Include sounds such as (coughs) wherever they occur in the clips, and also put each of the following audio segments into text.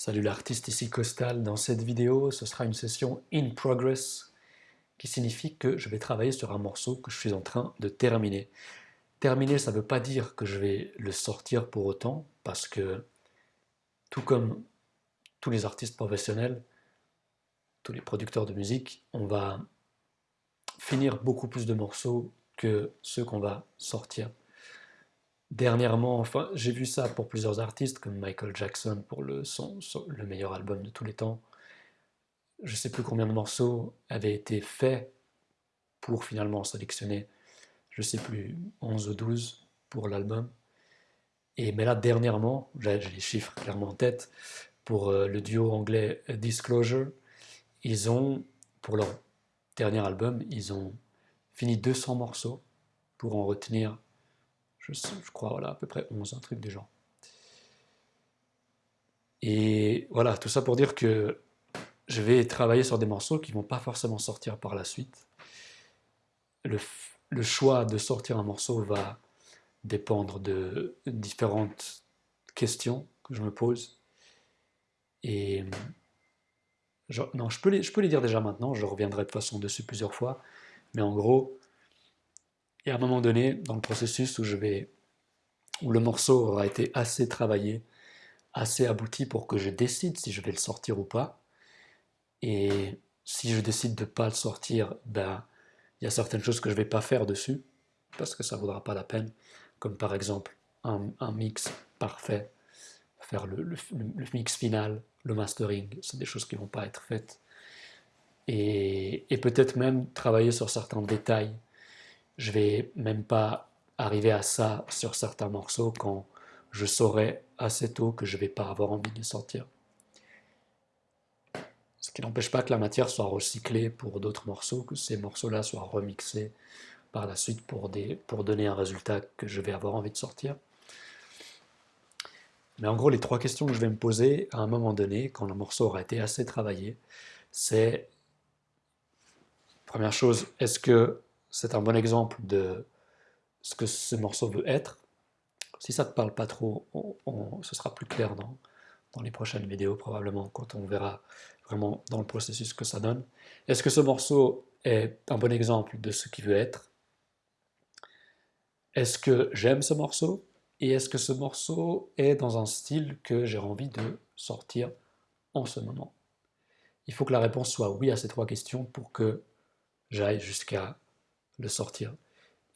Salut l'artiste ici Costal. Dans cette vidéo, ce sera une session in progress qui signifie que je vais travailler sur un morceau que je suis en train de terminer. Terminer, ça ne veut pas dire que je vais le sortir pour autant, parce que tout comme tous les artistes professionnels, tous les producteurs de musique, on va finir beaucoup plus de morceaux que ceux qu'on va sortir. Dernièrement, enfin, j'ai vu ça pour plusieurs artistes, comme Michael Jackson pour le, son, le meilleur album de tous les temps. Je ne sais plus combien de morceaux avaient été faits pour finalement sélectionner, je ne sais plus, 11 ou 12 pour l'album. Et mais là, dernièrement, j'ai les chiffres clairement en tête, pour euh, le duo anglais Disclosure, ils ont, pour leur dernier album, ils ont fini 200 morceaux pour en retenir je, crois, voilà, à peu près 11, un truc des gens. Et voilà, tout ça pour dire que je vais travailler sur des morceaux qui ne vont pas forcément sortir par la suite. Le, choix de sortir un morceau va dépendre de différentes questions que je me pose. Et non, je peux, les, je peux les dire déjà maintenant, je reviendrai de façon dessus plusieurs fois, mais en gros, et à un moment donné, dans le processus où, je vais, où le morceau aura été assez travaillé, assez abouti pour que je décide si je vais le sortir ou pas, et si je décide de ne pas le sortir, ben, il y a certaines choses que je ne vais pas faire dessus, parce que ça ne vaudra pas la peine, comme par exemple un, mix parfait, faire le, mix final, le mastering, c'est des choses qui ne vont pas être faites. Et peut-être même travailler sur certains détails je vais même pas arriver à ça sur certains morceaux quand je saurai assez tôt que je vais pas avoir envie de sortir. Ce qui n'empêche pas que la matière soit recyclée pour d'autres morceaux, que ces morceaux-là soient remixés par la suite pour, pour donner un résultat que je vais avoir envie de sortir. Mais en gros, les trois questions que je vais me poser à un moment donné, quand le morceau aura été assez travaillé, c'est, première chose, est-ce que c'est un bon exemple de ce que ce morceau veut être. Si ça ne te parle pas trop, ce sera plus clair dans, dans les prochaines vidéos probablement, quand on verra vraiment dans le processus que ça donne. Est-ce que ce morceau est un bon exemple de ce qu'il veut être? Est-ce que j'aime ce morceau? Et est-ce que ce morceau est dans un style que j'ai envie de sortir en ce moment? Il faut que la réponse soit oui à ces trois questions pour que j'aille jusqu'à le sortir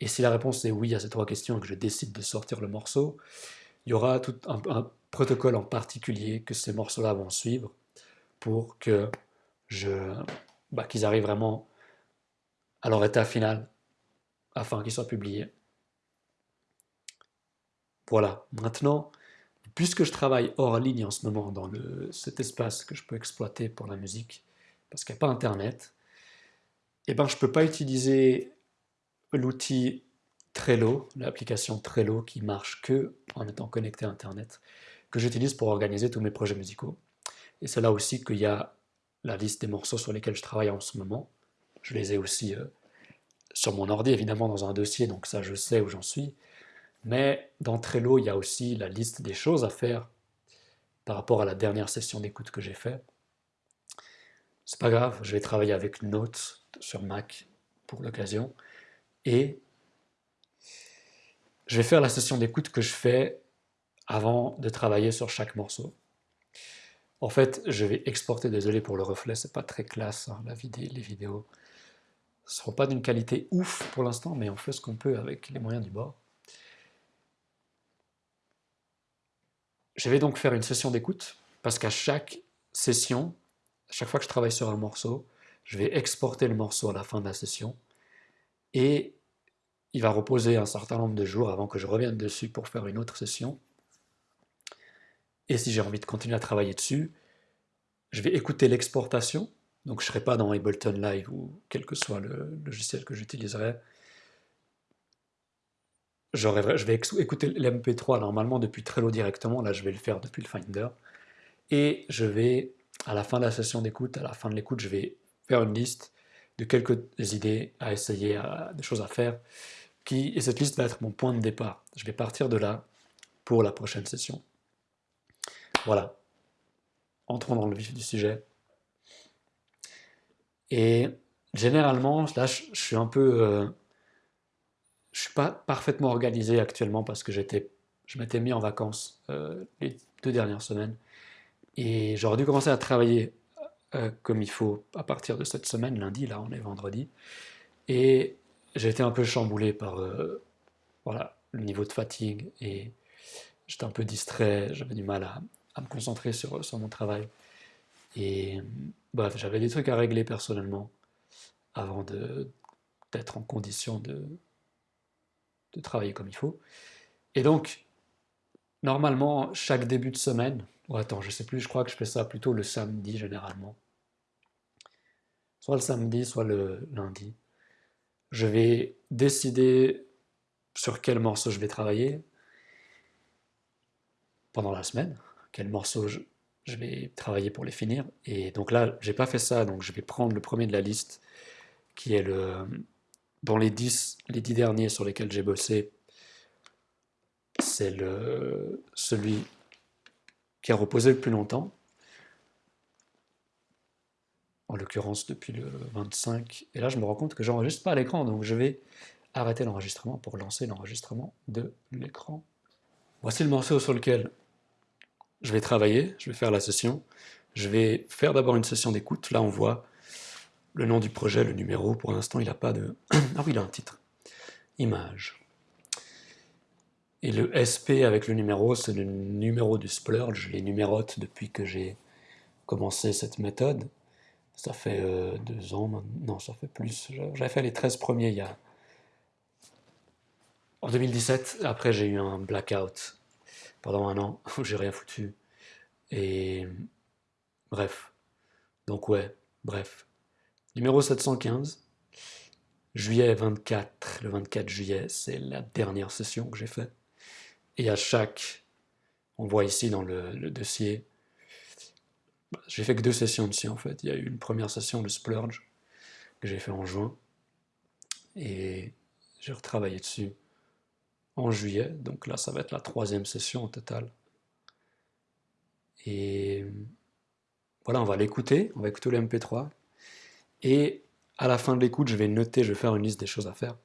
Et si la réponse est oui à ces trois questions et que je décide de sortir le morceau, il y aura tout un, protocole en particulier que ces morceaux-là vont suivre pour que je, bah, qu'ils arrivent vraiment à leur état final afin qu'ils soient publiés. Voilà, maintenant, puisque je travaille hors ligne en ce moment dans cet espace que je peux exploiter pour la musique, parce qu'il n'y a pas Internet, eh ben, je ne peux pas utiliser l'outil Trello, l'application Trello qui marche que en étant connecté à Internet, que j'utilise pour organiser tous mes projets musicaux. Et c'est là aussi qu'il y a la liste des morceaux sur lesquels je travaille en ce moment. Je les ai aussi euh, sur mon ordi, évidemment, dans un dossier, donc ça, je sais où j'en suis. Mais dans Trello, il y a aussi la liste des choses à faire par rapport à la dernière session d'écoute que j'ai fait. C'est pas grave, je vais travailler avec Notes sur Mac pour l'occasion. Et je vais faire la session d'écoute que je fais avant de travailler sur chaque morceau. En fait, je vais exporter, désolé pour le reflet, c'est pas très classe, hein, la vidéo, les vidéos ne seront pas d'une qualité ouf pour l'instant, mais on fait ce qu'on peut avec les moyens du bord. Je vais donc faire une session d'écoute, parce qu'à chaque session, à chaque fois que je travaille sur un morceau, je vais exporter le morceau à la fin de la session, et il va reposer un certain nombre de jours avant que je revienne dessus pour faire une autre session. Et si j'ai envie de continuer à travailler dessus, je vais écouter l'exportation, donc je ne serai pas dans Ableton Live ou quel que soit le logiciel que j'utiliserai. Je vais écouter l'MP3 normalement depuis Trello directement, là je vais le faire depuis le Finder. Et je vais, à la fin de la session d'écoute, à la fin de l'écoute, je vais faire une liste de quelques idées à essayer, des choses à faire. Qui, et cette liste va être mon point de départ. Je vais partir de là pour la prochaine session. Voilà. entrons dans le vif du sujet. Et généralement, là, je, suis un peu... Euh, je suis pas parfaitement organisé actuellement parce que je m'étais mis en vacances euh, les deux dernières semaines. Et j'aurais dû commencer à travailler euh, comme il faut à partir de cette semaine, lundi, là on est vendredi. Et j'ai été un peu chamboulé par voilà, le niveau de fatigue et j'étais un peu distrait, j'avais du mal à, à me concentrer sur, sur, mon travail. Et bref, j'avais des trucs à régler personnellement avant d'être en condition de, de travailler comme il faut. Et donc, normalement, chaque début de semaine, ou attends, je sais plus, je crois que je fais ça plutôt le samedi généralement. Soit le samedi, soit le lundi. Je vais décider sur quel morceau je vais travailler pendant la semaine, quel morceau je, vais travailler pour les finir. Et donc là, j'ai pas fait ça, donc je vais prendre le premier de la liste, qui est le dans les 10, les 10 derniers sur lesquels j'ai bossé, c'est le celui qui a reposé le plus longtemps. En l'occurrence depuis le 25. Et là, je me rends compte que j'enregistre pas l'écran, donc je vais arrêter l'enregistrement pour lancer l'enregistrement de l'écran. Voici le morceau sur lequel je vais travailler, je vais faire la session. Je vais faire d'abord une session d'écoute. Là, on voit le nom du projet, le numéro. Pour l'instant, il n'a pas de... (clears throat) Ah oui, il a un titre. Image. Et le SP avec le numéro, c'est le numéro du splurge. Je les numérote depuis que j'ai commencé cette méthode. Ça fait euh, deux ans maintenant. Ça fait plus. J'avais fait les 13 premiers il y a... En 2017, après j'ai eu un blackout pendant un an (laughs) où j'ai rien foutu. Et bref. Donc ouais, bref. Numéro 715, juillet 24, le 24 juillet, c'est la dernière session que j'ai faite. Et à chaque, on voit ici dans le, dossier, j'ai fait que deux sessions dessus en fait. Il y a eu une première session, de Splurge, que j'ai fait en juin, et j'ai retravaillé dessus en juillet, donc là ça va être la troisième session au total. Et voilà, on va l'écouter, on va écouter le MP3, et à la fin de l'écoute, je vais noter, je vais faire une liste des choses à faire.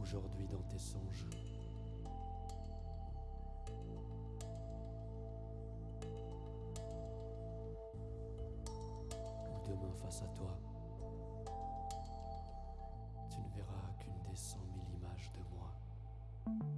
Aujourd'hui dans tes songes. Ou demain face à toi, tu ne verras qu'une des cent mille images de moi.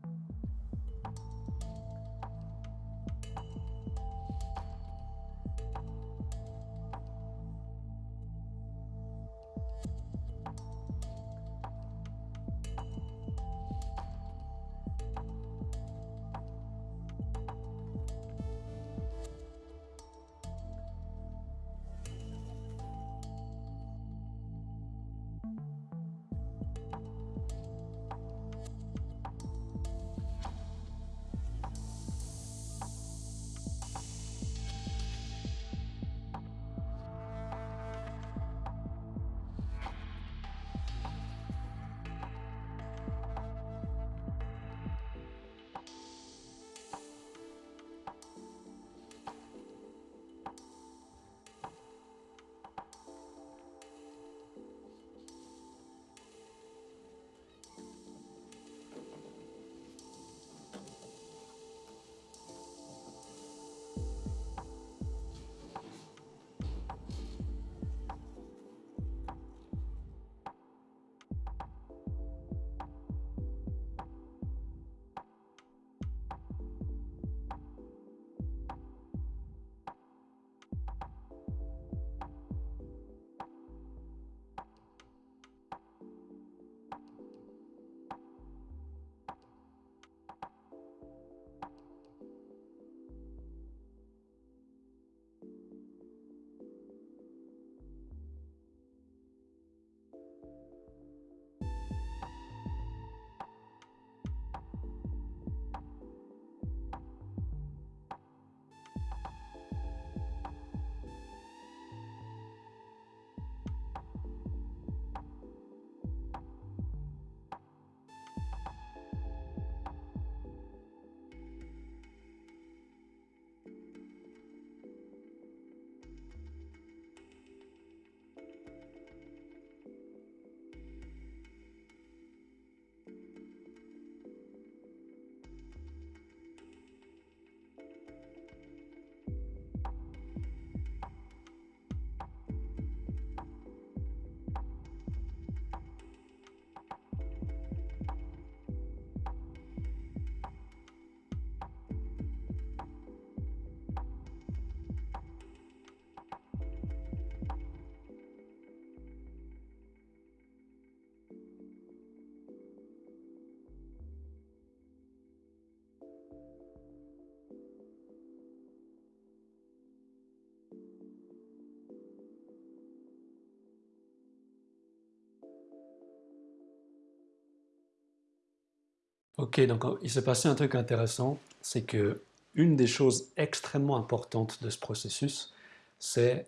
Ok, donc il s'est passé un truc intéressant, c'est que une des choses extrêmement importantes de ce processus, c'est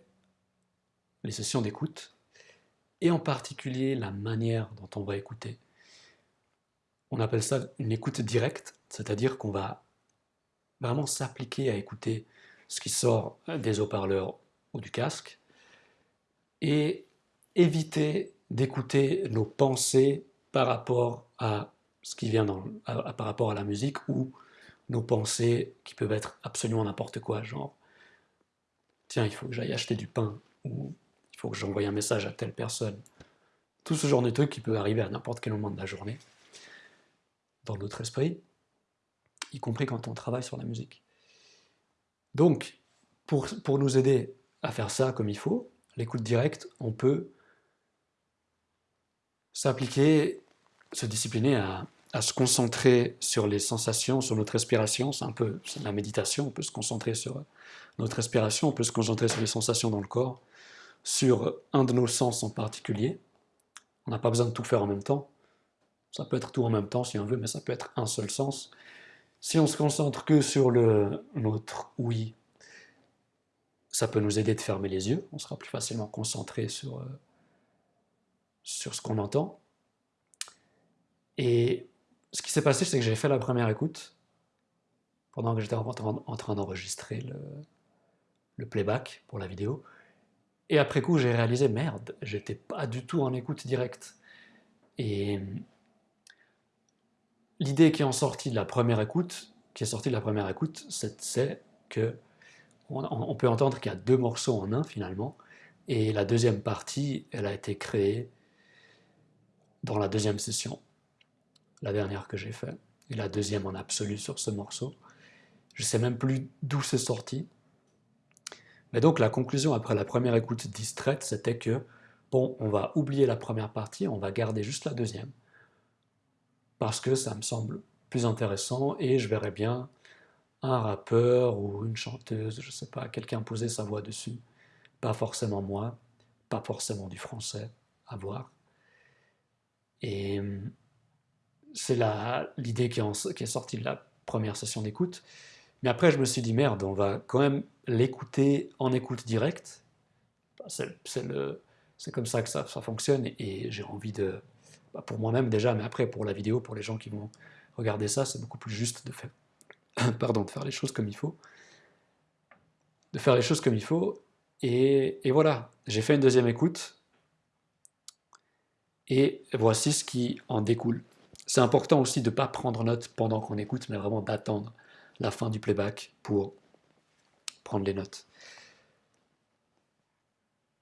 les sessions d'écoute, et en particulier la manière dont on va écouter. On appelle ça une écoute directe, c'est-à-dire qu'on va vraiment s'appliquer à écouter ce qui sort des haut-parleurs ou du casque, et éviter d'écouter nos pensées par rapport à ce qui vient par rapport à la musique ou nos pensées qui peuvent être absolument n'importe quoi, genre tiens, il faut que j'aille acheter du pain ou il faut que j'envoie un message à telle personne. Tout ce genre de truc qui peut arriver à n'importe quel moment de la journée dans notre esprit, y compris quand on travaille sur la musique. Donc, pour, pour nous aider à faire ça comme il faut, l'écoute directe, on peut s'appliquer, se discipliner à, se concentrer sur les sensations, sur notre respiration, c'est un peu la méditation, on peut se concentrer sur notre respiration, on peut se concentrer sur les sensations dans le corps, sur un de nos sens en particulier. On n'a pas besoin de tout faire en même temps. Ça peut être tout en même temps si on veut, mais ça peut être un seul sens. Si on se concentre que sur le, notre oui, ça peut nous aider de fermer les yeux, on sera plus facilement concentré sur, euh, sur ce qu'on entend. Et ce qui s'est passé, c'est que j'ai fait la première écoute pendant que j'étais en, train d'enregistrer le, playback pour la vidéo. Et après coup, j'ai réalisé, merde, j'étais pas du tout en écoute directe. Et l'idée qui est sortie de la première écoute, qui est sortie de la première écoute, c'est que on, peut entendre qu'il y a deux morceaux en un finalement, et la deuxième partie, elle a été créée dans la deuxième session, la dernière que j'ai faite, et la deuxième en absolu sur ce morceau. Je sais même plus d'où c'est sorti. Mais donc la conclusion après la première écoute distraite, c'était que, bon, on va oublier la première partie, on va garder juste la deuxième, parce que ça me semble plus intéressant, et je verrai bien un rappeur ou une chanteuse, je sais pas, quelqu'un poser sa voix dessus. Pas forcément moi, pas forcément du français, à voir. Et c'est l'idée qui, est sortie de la première session d'écoute. Mais après, je me suis dit, merde, on va quand même l'écouter en écoute directe. C'est comme ça que ça, ça fonctionne et, j'ai envie de, bah, pour moi-même déjà, mais après pour la vidéo, pour les gens qui vont regarder ça, c'est beaucoup plus juste de faire, (coughs) pardon, de faire les choses comme il faut. De faire les choses comme il faut. Et, voilà, j'ai fait une deuxième écoute. Et voici ce qui en découle. C'est important aussi de ne pas prendre note pendant qu'on écoute, mais vraiment d'attendre la fin du playback pour prendre les notes.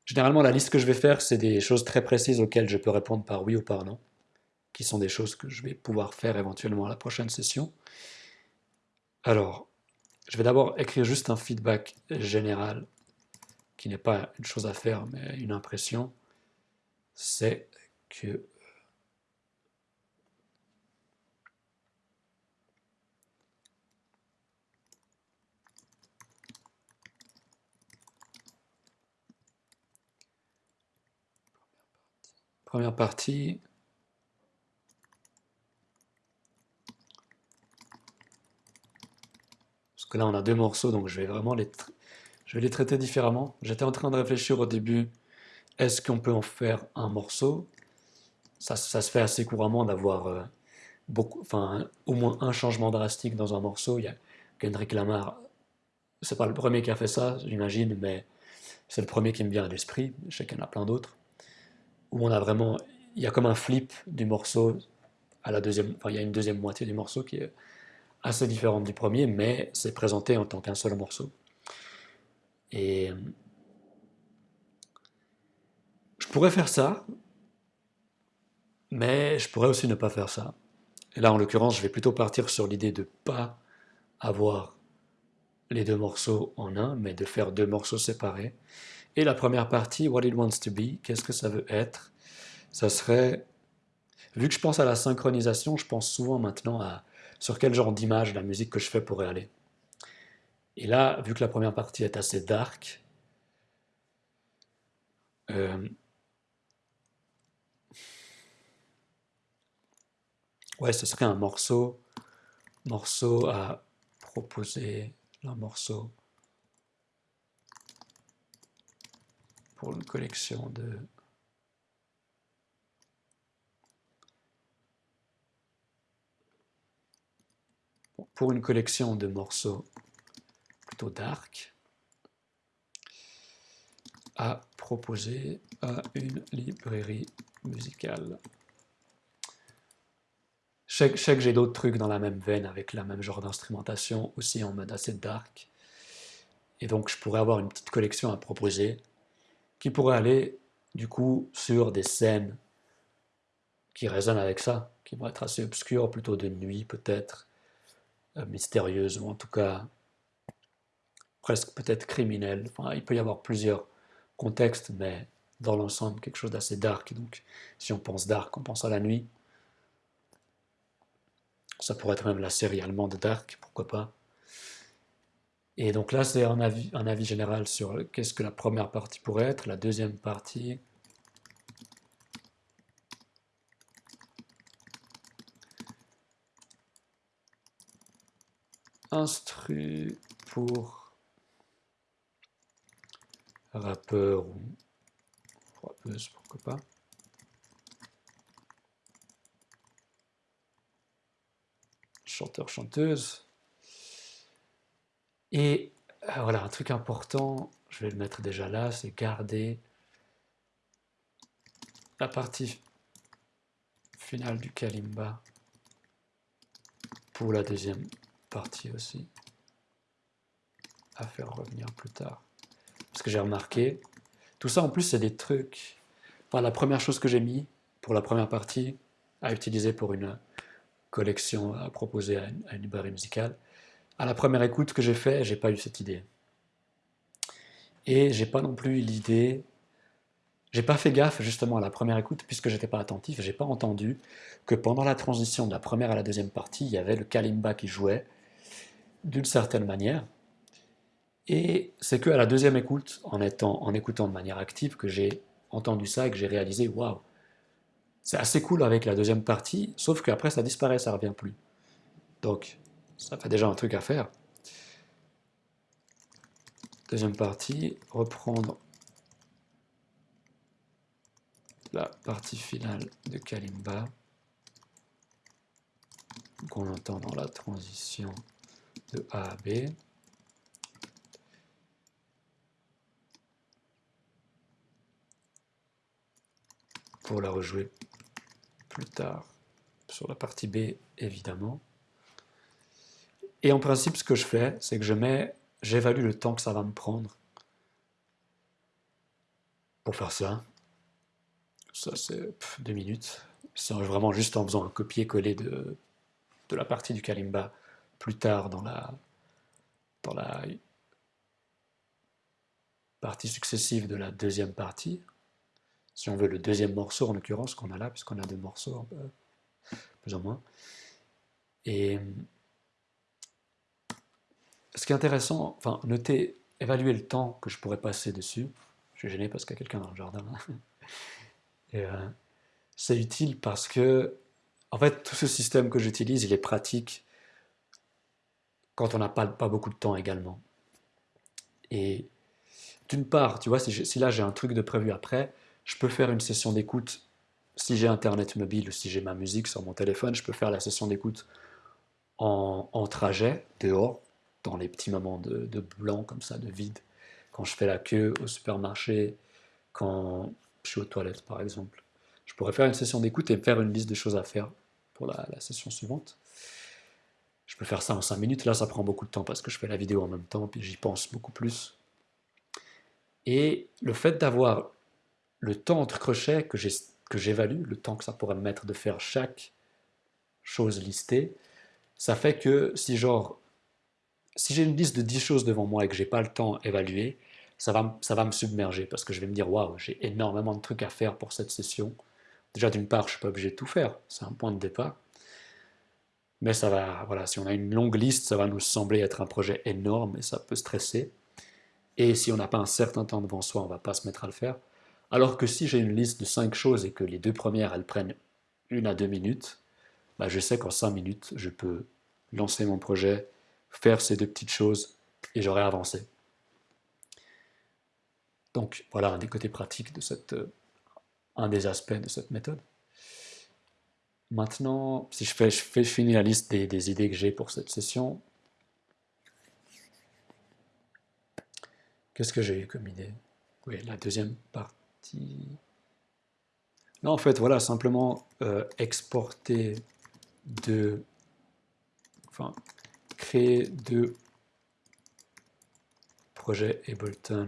Généralement, la liste que je vais faire, c'est des choses très précises auxquelles je peux répondre par oui ou par non, qui sont des choses que je vais pouvoir faire éventuellement à la prochaine session. Alors, je vais d'abord écrire juste un feedback général, qui n'est pas une chose à faire, mais une impression. C'est que Première partie, que là on a deux morceaux, donc je vais vraiment les, traiter différemment. J'étais en train de réfléchir au début, est-ce qu'on peut en faire un morceau? Ça, se fait assez couramment d'avoir euh, au moins un changement drastique dans un morceau. Il y a Kendrick Lamar, c'est pas le premier qui a fait ça, j'imagine, mais c'est le premier qui me vient à l'esprit. Je sais qu'il en a plein d'autres. Où on a vraiment, il y a comme un flip du morceau à la deuxième, enfin, il y a une deuxième moitié du morceau qui est assez différente du premier, mais c'est présenté en tant qu'un seul morceau. Et je pourrais faire ça, mais je pourrais aussi ne pas faire ça. Et là, en l'occurrence, je vais plutôt partir sur l'idée de pas avoir les deux morceaux en un, mais de faire deux morceaux séparés. Et la première partie, What It Wants to Be, qu'est-ce que ça veut être? Ça serait, vu que je pense à la synchronisation, je pense souvent maintenant à sur quel genre d'image la musique que je fais pourrait aller. Et là, vu que la première partie est assez dark, euh, ouais, ce serait un morceau, morceau à proposer, un morceau pour une collection de pour une collection de morceaux plutôt dark à proposer à une librairie musicale. Je sais, que j'ai d'autres trucs dans la même veine avec la même genre d'instrumentation aussi en mode assez dark. Et donc je pourrais avoir une petite collection à proposer qui pourrait aller du coup sur des scènes qui résonnent avec ça, qui vont être assez obscures, plutôt de nuit peut-être, euh, mystérieuses ou en tout cas presque peut-être criminelles. Il peut y avoir plusieurs contextes, mais dans l'ensemble quelque chose d'assez dark. Donc si on pense dark, on pense à la nuit. Ça pourrait être même la série allemande Dark, pourquoi pas. Et donc là, c'est un avis, un avis général sur qu'est-ce que la première partie pourrait être. La deuxième partie, instru pour rappeur ou rappeuse, pourquoi pas. Chanteur, chanteuse. Et euh, voilà, un truc important, je vais le mettre déjà là, c'est garder la partie finale du kalimba pour la deuxième partie aussi à faire revenir plus tard. Parce que j'ai remarqué, tout ça en plus c'est des trucs, enfin la première chose que j'ai mis pour la première partie à utiliser pour une collection à proposer à une, à une librairie musicale, à la première écoute que j'ai fait, j'ai pas eu cette idée. Et j'ai pas non plus eu l'idée, j'ai pas fait gaffe justement à la première écoute puisque j'étais pas attentif, j'ai pas entendu que pendant la transition de la première à la deuxième partie, il y avait le kalimba qui jouait d'une certaine manière. Et c'est que à la deuxième écoute, en, étant, en écoutant de manière active, que j'ai entendu ça et que j'ai réalisé, waouh, c'est assez cool avec la deuxième partie, sauf qu'après ça disparaît, ça revient plus. Donc, ça fait déjà un truc à faire. Deuxième partie, reprendre la partie finale de Kalimba qu'on entend dans la transition de A à B. Pour la rejouer plus tard sur la partie B évidemment. Et en principe, ce que je fais, c'est que je mets, j'évalue le temps que ça va me prendre pour faire ça. Ça, c'est deux minutes. C'est vraiment juste en faisant un copier-coller de, de la partie du Kalimba plus tard dans la, dans la partie successive de la deuxième partie. Si on veut le deuxième morceau en l'occurrence qu'on a là, puisqu'on a deux morceaux, plus ou moins. Et ce qui est intéressant, enfin, noter, évaluer le temps que je pourrais passer dessus. Je suis gêné parce qu'il y a quelqu'un dans le jardin. (laughs) Euh, c'est utile parce que, en fait, tout ce système que j'utilise, il est pratique quand on n'a pas, beaucoup de temps également. Et d'une part, tu vois, si, là j'ai un truc de prévu après, je peux faire une session d'écoute. Si j'ai Internet mobile ou si j'ai ma musique sur mon téléphone, je peux faire la session d'écoute en trajet, dehors, dans les petits moments de, blanc comme ça, de vide, quand je fais la queue au supermarché, quand je suis aux toilettes par exemple. Je pourrais faire une session d'écoute et faire une liste de choses à faire pour la, session suivante. Je peux faire ça en 5 minutes, là ça prend beaucoup de temps parce que je fais la vidéo en même temps, puis j'y pense beaucoup plus. Et le fait d'avoir le temps entre crochets que j'évalue, le temps que ça pourrait me mettre de faire chaque chose listée, ça fait que si genre si j'ai une liste de 10 choses devant moi et que j'ai pas le temps d'évaluer, ça va, ça va me submerger parce que je vais me dire waouh, j'ai énormément de trucs à faire pour cette session. Déjà, d'une part, je suis pas obligé de tout faire, c'est un point de départ. Mais ça va, voilà, si on a une longue liste, ça va nous sembler être un projet énorme et ça peut stresser. Et si on n'a pas un certain temps devant soi, on va pas se mettre à le faire. Alors que si j'ai une liste de 5 choses et que les deux premières, elles prennent une à deux minutes, bah, je sais qu'en 5 minutes, je peux lancer mon projet, faire ces deux petites choses et j'aurai avancé. Donc voilà un des côtés pratiques de cette, euh, un des aspects de cette méthode. Maintenant, si je fais, je fais finir la liste des, idées que j'ai pour cette session, qu'est-ce que j'ai eu comme idée? Oui, la deuxième partie. Non, en fait, voilà, simplement euh, exporter de, enfin, créer deux projets Ableton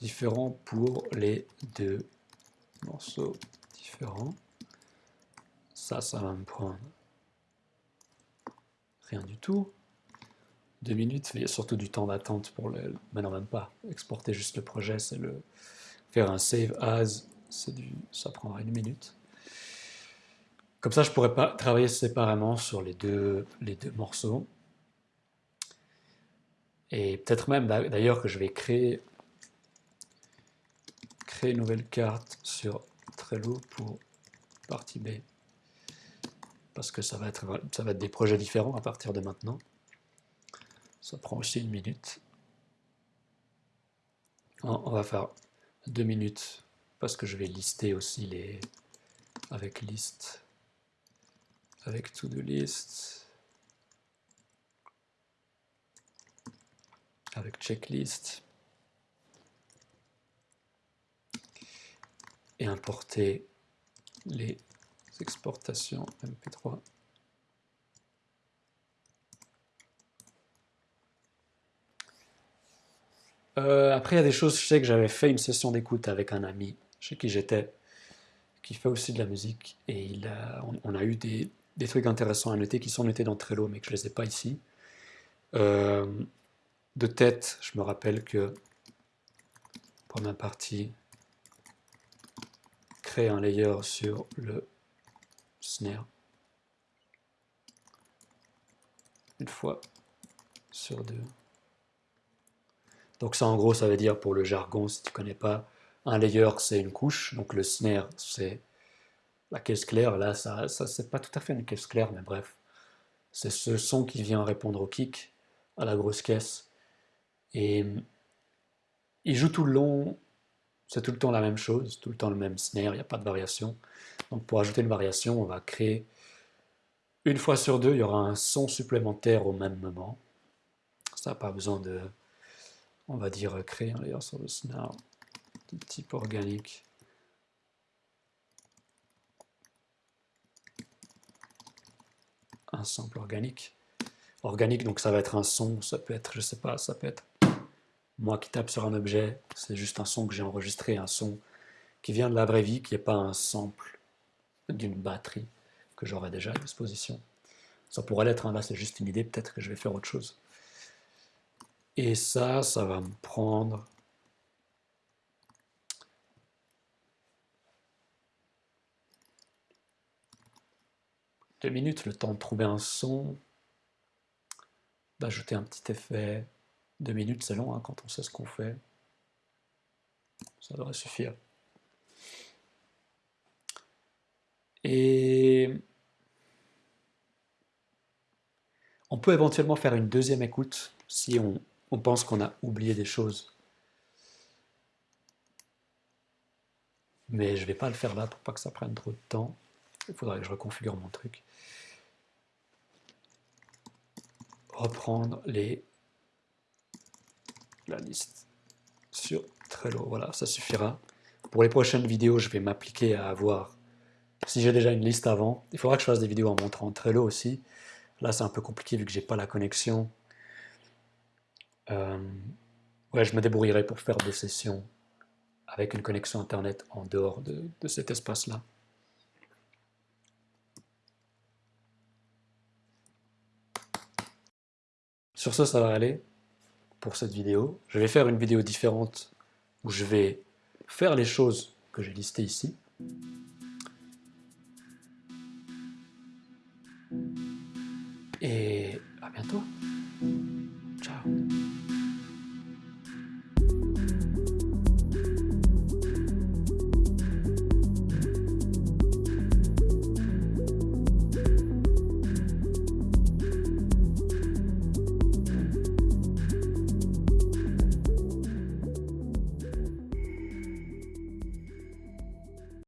différents pour les deux morceaux différents. Ça, ça va me prendre rien du tout. Deux minutes, il y a surtout du temps d'attente pour le... Mais non, même pas. Exporter juste le projet, c'est le... Faire un save as, du... ça prendra une minute. Comme ça, je pourrais pas travailler séparément sur les deux, les deux morceaux. Et peut-être même d'ailleurs que je vais créer créer une nouvelle carte sur Trello pour partie B. Parce que ça va, être, ça va être des projets différents à partir de maintenant. Ça prend aussi une minute. On va faire deux minutes parce que je vais lister aussi les avec liste avec to-do list avec checklist et importer les exportations MP3. Euh, après, il y a des choses, je sais que j'avais fait une session d'écoute avec un ami chez qui j'étais, qui fait aussi de la musique, et il on, a eu des, trucs intéressants à noter qui sont notés dans Trello, mais que je ne les ai pas ici. Euh, de tête, je me rappelle que, première partie, créer un layer sur le snare. Une fois sur deux. Donc ça en gros ça veut dire pour le jargon si tu connais pas, un layer c'est une couche, donc le snare c'est la caisse claire, là ça, ça c'est pas tout à fait une caisse claire mais bref. C'est ce son qui vient répondre au kick, à la grosse caisse. Et il joue tout le long c'est tout le temps la même chose, tout le temps le même snare, il n'y a pas de variation. Donc pour ajouter une variation, on va créer une fois sur deux, il y aura un son supplémentaire au même moment. Ça n'a pas besoin de, on va dire, créer un layer sur le snare de type organique. Un sample organique. Organique, donc ça va être un son, ça peut être, je sais pas, ça peut être moi qui tape sur un objet, c'est juste un son que j'ai enregistré, un son qui vient de la vraie vie, qui n'est pas un sample d'une batterie que j'aurais déjà à disposition. Ça pourrait l'être, hein, là c'est juste une idée, peut-être que je vais faire autre chose. Et ça, ça va me prendre... Deux minutes, le temps de trouver un son, d'ajouter un petit effet, deux minutes, c'est long hein, quand on sait ce qu'on fait. Ça devrait suffire. Et on peut éventuellement faire une deuxième écoute si on, on pense qu'on a oublié des choses. Mais je ne vais pas le faire là pour pas que ça prenne trop de temps. Il faudrait que je reconfigure mon truc. Reprendre les la liste sur Trello. Voilà, ça suffira. Pour les prochaines vidéos, je vais m'appliquer à avoir, si j'ai déjà une liste avant, il faudra que je fasse des vidéos en montrant Trello aussi. Là, c'est un peu compliqué vu que j'ai pas la connexion. Euh, ouais, je me débrouillerai pour faire des sessions avec une connexion Internet en dehors de, de cet espace-là. Sur ce, ça va aller pour cette vidéo. Je vais faire une vidéo différente où je vais faire les choses que j'ai listées ici. Et à bientôt